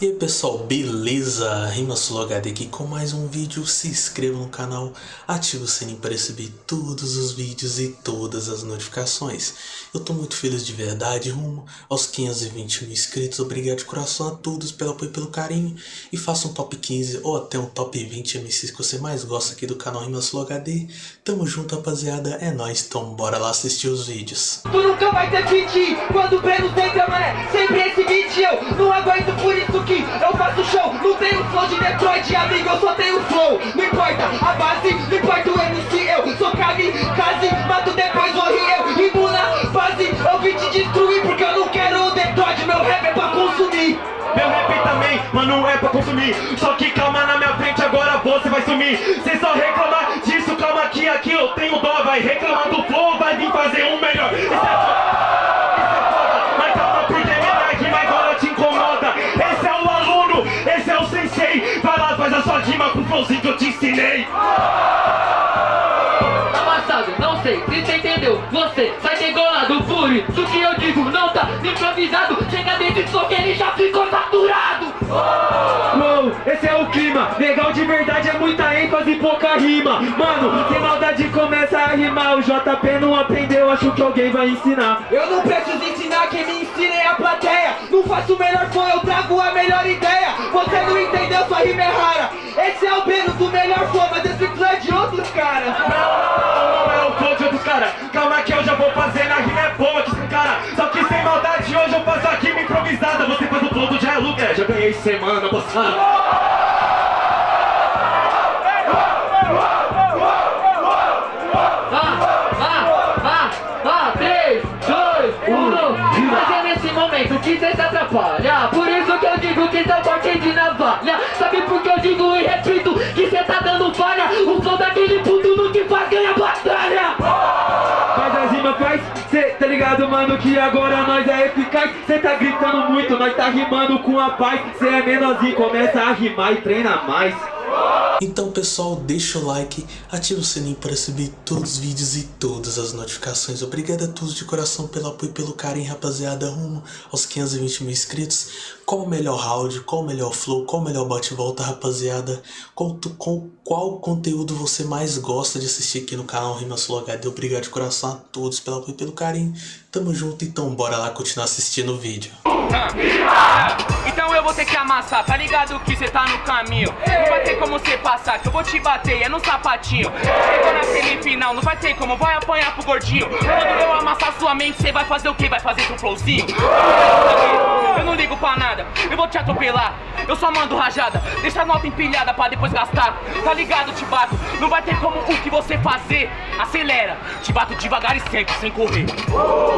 E aí pessoal, beleza? RimaSuloHD aqui com mais um vídeo, se inscreva no canal, ative o sininho para receber todos os vídeos e todas as notificações. Eu tô muito feliz de verdade, rumo aos 520 mil inscritos, obrigado de coração a todos pelo apoio e pelo carinho. E faça um top 15 ou até um top 20 MCs que você mais gosta aqui do canal RimaSuloHD. Tamo junto rapaziada, é nóis, então bora lá assistir os vídeos. Tu nunca vai ter fit Quando o Breno mané Sempre esse beat Eu não aguento por isso que eu faço show. Não tenho flow de Detroit, amigo Eu só tenho flow. Não importa a base Não importa o MC Eu sou kamikaze Mato depois morri eu Rimo na base. Eu vim te destruir Porque eu não quero o Detroit Meu rap é pra consumir. Meu rap também, mano, é pra consumir. Só que calma na minha frente, agora você vai sumir. Cê só reclama disso, calma que aqui eu tenho dó. Vai reclamar do flow, vai vir fazer um melhor sua rima com o flowzinho que eu te ensinei. Amassado, não sei se você entendeu. Você sai degolado por isso que eu digo Não tá improvisado. Chega desse som que ele já ficou saturado. Uou, esse é o clima. Legal de verdade é muita ênfase e pouca rima. Mano, sem maldade começa a rimar. O JP não aprendeu, acho que alguém vai ensinar. Eu não preciso ensinar, quem me ensina é a plateia. Não faço o melhor flow, eu trago a melhor ideia. Você melhor flow, mas esse flow é de outros caras. Não, não é o flow de outros caras. Calma que eu já vou fazer na rima é boa que esse cara. Só que sem maldade hoje eu faço a rima improvisada. Você faz o flow do Jai Luke, é, já ganhei semana passada Vá, vá, vá, vá. 3, 2, 1 Mas é nesse momento que cê se atrapalha. Por isso que eu digo que seu corte de navalha. Sabe por que eu digo Daquele puto no que faz ganha batalha Faz as rimas, faz, cê tá ligado, mano, que agora nós é eficaz. Cê tá gritando muito, nós tá rimando com a paz. Cê é menorzinho, começa a rimar e treina mais Então pessoal, deixa o like, ativa o sininho para receber todos os vídeos e todas as notificações. Obrigado a todos de coração pelo apoio e pelo carinho, rapaziada, rumo aos 520 mil inscritos. Qual o melhor round, qual o melhor flow, qual o melhor bate-volta, rapaziada? Qual, qual, qual conteúdo você mais gosta de assistir aqui no canal Rimasolo HD? Obrigado de coração a todos pelo apoio e pelo carinho. Tamo junto, então bora lá continuar assistindo o vídeo. Então eu vou ter que amassar, tá ligado que cê tá no caminho Não vai ter como cê passar, que eu vou te bater, é no sapatinho Chegou na semifinal, não vai ter como, vai apanhar pro gordinho Quando eu amassar sua mente, cê vai fazer o quê? Vai fazer seu flowzinho? Eu não ligo pra nada, eu vou te atropelar Eu só mando rajada, deixa a nota empilhada pra depois gastar Tá ligado, te bato, não vai ter como o que você fazer Acelera, te bato devagar e sempre, sem correr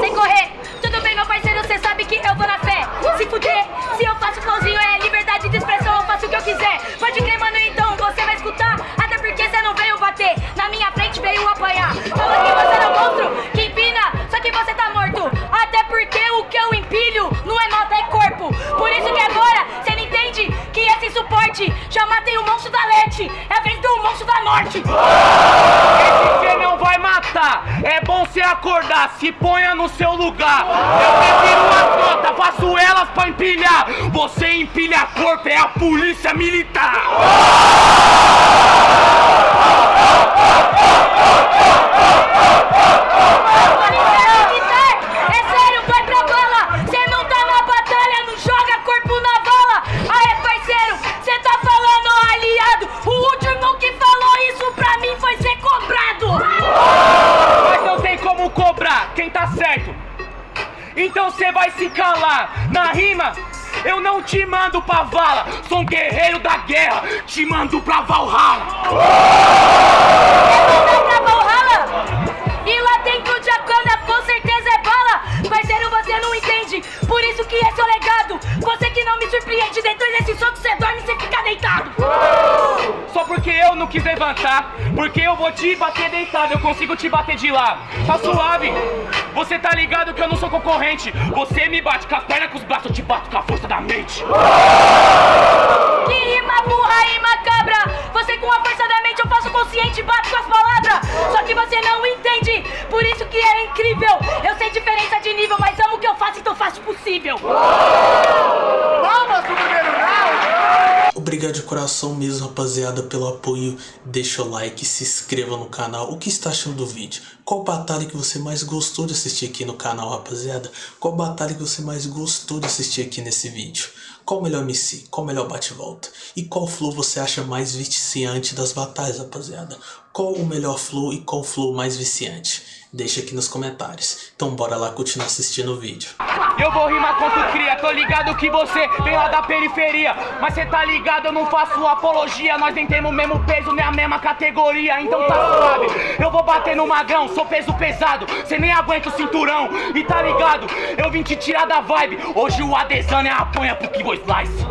sem correr. Tudo bem, meu parceiro, cê sabe que eu vou na fé. Se fuder, se eu faço flowzinho é liberdade de expressão, eu faço o que eu quiser. Pode crer, mano, então você vai escutar. Até porque cê não veio bater, na minha frente veio apanhar. Fala que você não um monstro, Norte. Esse não vai matar. É bom cê acordar, se ponha no seu lugar. Eu prefiro uma nota, faço elas pra empilhar. Você empilha corpo, é a polícia militar. Certo. Então cê vai se calar. Na rima, eu não te mando pra vala. Sou um guerreiro da guerra, te mando pra Valhalla. Vai pra Valhalla. E lá dentro de Akana com certeza é bala. Parceiro, você não entende. Por isso que é seu legado. Você que não me surpreende. Dentro desse soco, cê dorme e cê fica deitado. Porque eu não quis levantar, porque eu vou te bater deitado, eu consigo te bater de lá. Tá suave, você tá ligado que eu não sou concorrente. Você me bate com as pernas, com os braços, eu te bato com a força da mente. Que rima burra e macabra Você com a força da mente eu faço consciente Bato com as palavras. Só que você não entende. Por isso que é incrível. Eu sei diferença de nível Mas amo o que eu faço então faço o possível Palmas pro primeiro round! Obrigado de coração mesmo, rapaziada, pelo apoio. Deixa o like, se inscreva no canal. O que está achando do vídeo? Qual batalha que você mais gostou de assistir aqui no canal, rapaziada? Qual batalha que você mais gostou de assistir aqui nesse vídeo? Qual o melhor MC? Qual o melhor bate-volta? E qual flow você acha mais viciante das batalhas, rapaziada? Qual o melhor flow e qual flow mais viciante? Deixa aqui nos comentários. Então bora lá continuar assistindo o vídeo. Eu vou rimar tu cria, tô ligado que você vem lá da periferia. Mas cê tá ligado, eu não faço apologia. Nós nem temos o mesmo peso, nem a mesma categoria. Então tá suave, eu vou bater no magrão Sou peso pesado, cê nem aguenta o cinturão. E tá ligado, eu vim te tirar da vibe. Hoje o Adesanya apanha pro Kibo Slice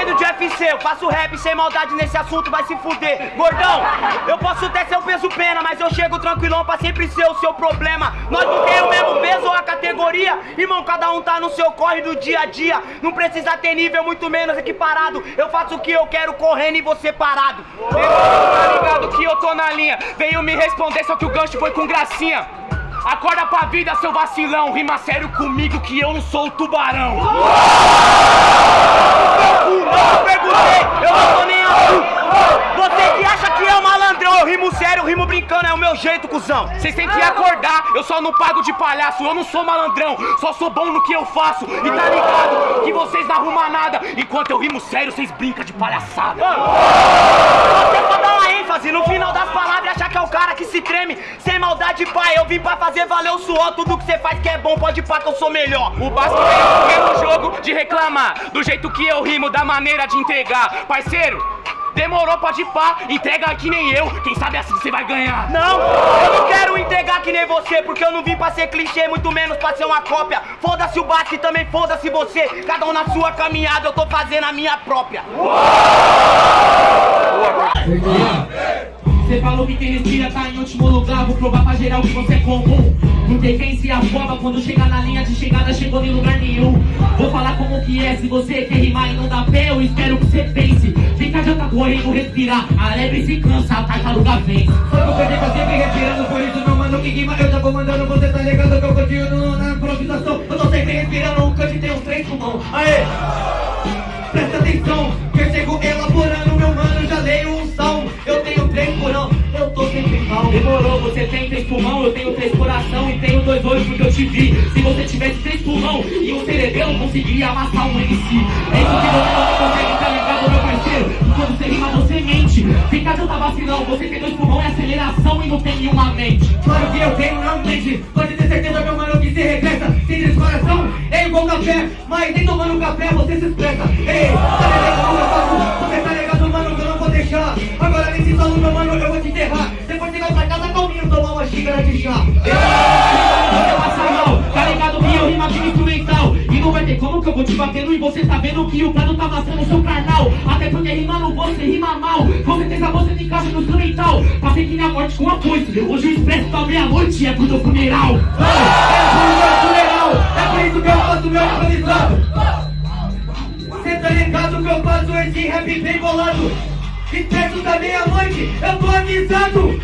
Entendo de UFC, eu faço rap sem maldade nesse assunto, vai se fuder. Gordão, eu posso até ser o peso pena Mas eu chego tranquilão pra sempre ser o seu problema. Nós não temos o mesmo peso ou a categoria? Irmão, cada um tá no seu corre do dia a dia. Não precisa ter nível, muito menos equiparado. Eu faço o que eu quero correndo e você parado. Tá ligado que eu tô na linha. Veio me responder, só que o gancho foi com gracinha. Acorda pra vida, seu vacilão. Rima sério comigo que eu não sou o tubarão Eu perguntei, eu não tô nem aí Você que acha que é Eu rimo sério, eu rimo brincando, é o meu jeito, cuzão. Vocês têm que acordar, eu só não pago de palhaço Eu não sou malandrão, só sou bom no que eu faço. E tá ligado que vocês não arrumam nada Enquanto eu rimo sério, vocês brincam de palhaçada. Você pra dar uma ênfase no final das palavras achar que é o cara que se treme. Sem maldade, pai, eu vim pra fazer valer o suor. Tudo que você faz que é bom, pode pá que eu sou melhor. O Basco veio no jogo de reclamar Do jeito que eu rimo, da maneira de entregar. Parceiro, demorou pode pá, entrega que nem eu. Quem sabe assim você vai ganhar. Não, eu não quero entregar que nem você Porque eu não vim pra ser clichê, muito menos pra ser uma cópia. Foda-se o Basque, também foda-se você. Cada um na sua caminhada, eu tô fazendo a minha própria. Você falou que quem respira tá em último lugar Vou provar pra geral que você é comum. Porque quem se afoba quando chega na linha de chegada Chegou em lugar nenhum. Vou falar como que é Se você quer rimar e não dá pé Eu espero que você pense Fica adianta correndo, respirar. A lebre se cansa, a tartaruga vence Só que eu pra sempre respirando Por isso meu mano que rima. Eu já vou mandando, você tá ligado que eu continuo na improvisação. Eu tô sempre respirando, o cante tem uns três pulmão. Aê! Presta atenção, que eu chego elaborando Meu mano, já leio você tem três pulmão, eu tenho três coração e tenho dois olhos porque eu te vi. Se você tivesse três pulmão e um cerebelo, conseguiria amassar um MC. É isso que você não consegue, tá ligado, meu parceiro? Quando você rima, você mente. Fica tanta vacilão, você tem dois pulmão e aceleração e não tem nenhuma mente. Claro que eu tenho, não mente Pode ter certeza, meu mano, que se regressa Sem descoração, é igual café Mas nem tomando café você se expressa Ei, tá de mal, tá ligado? Que eu rima E não vai ter como que eu vou te batendo e você tá vendo que o prado tá amassando o seu carnal. Até porque rimando você rima mal. Com certeza você se encaixa no instrumental. Passei que na morte com a coice Hoje o expresso da meia-noite é pro teu É funeral, é por isso que eu faço meu improvisado Cê tá ligado que eu faço esse rap bem bolado? Expresso da meia-noite, eu tô avisado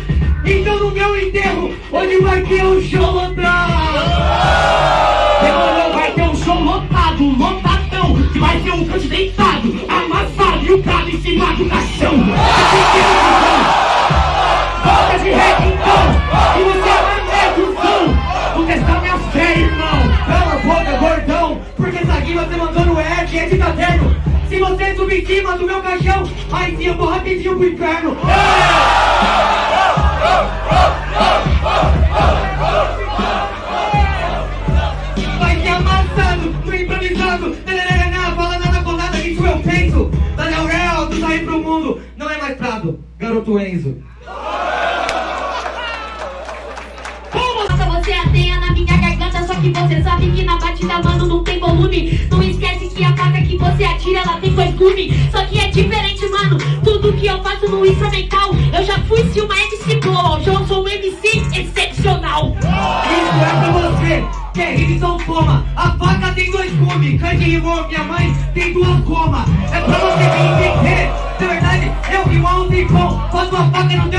Então no meu enterro, onde vai ter um show lotado? Demorou, vai ter um show lotado, lotadão Que vai ter um cante deitado, amassado E o prado em cima do caixão. Volta de rap então, e você aumenta o som. Vou testar minha fé, irmão. Cala a boca, gordão Porque essa aqui você mandou no Ed, é de caderno Se você subir em cima do meu caixão Aí sim eu vou rapidinho pro inferno Garoto Enzo. Você ateia na minha garganta Só que você sabe que na batida, mano, não tem volume. Não esquece que a faca que você atira, ela tem dois gumes Só que é diferente, mano Tudo que eu faço no instrumental. Eu já fui se uma MC boa Hoje eu sou um MC excepcional. Isso é pra você, que é rima então toma A faca tem dois gumes, cante rimou, minha mãe tem duas gomas É pra você entender, na verdade eu rimo há um tempão Faço a faca no teu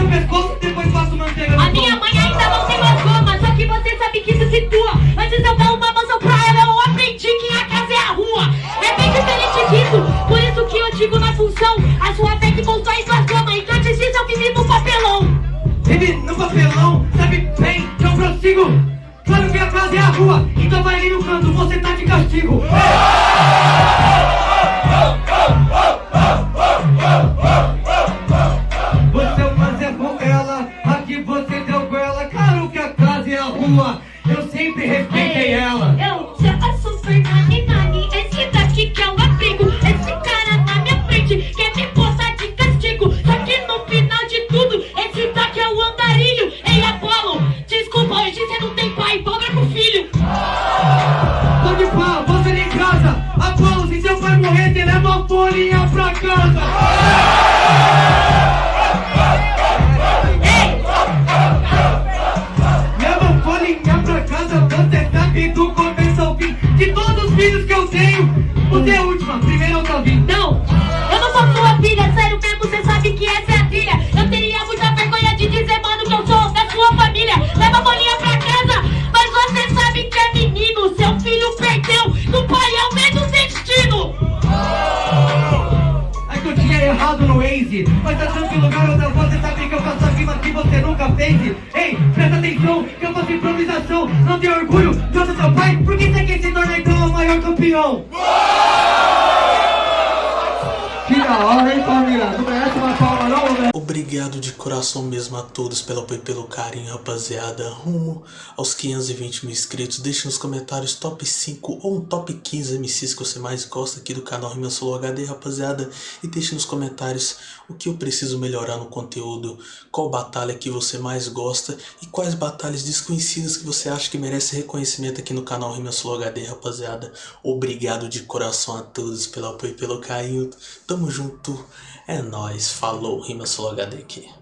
tenho, você é a última, primeiro eu tô vindo. Não, eu não sou sua filha, sério mesmo, cê sabe que essa é a trilha. Eu teria muita vergonha de dizer, mano, que eu sou da sua família. Leva a bolinha pra casa, mas você sabe que é menino. Seu filho perdeu, do pai é o mesmo destino. É que eu tinha errado no Waze Mas tá tranquilo, garota, você sabe que eu faço a rima que você nunca fez Ei, presta atenção, que eu faço improvisação Não tem orgulho campeão? Que Obrigado de coração mesmo a todos pelo apoio e pelo carinho, rapaziada. Rumo aos 520 mil inscritos. Deixe nos comentários top 5 ou um top 15 MCs que você mais gosta aqui do canal Rima Solo HD, rapaziada. E deixe nos comentários o que eu preciso melhorar no conteúdo, qual batalha que você mais gosta e quais batalhas desconhecidas que você acha que merece reconhecimento aqui no canal Rima Solo HD, rapaziada. Obrigado de coração a todos pelo apoio e pelo carinho. Tamo junto. É nóis. Falou. Rima Solo HD aqui.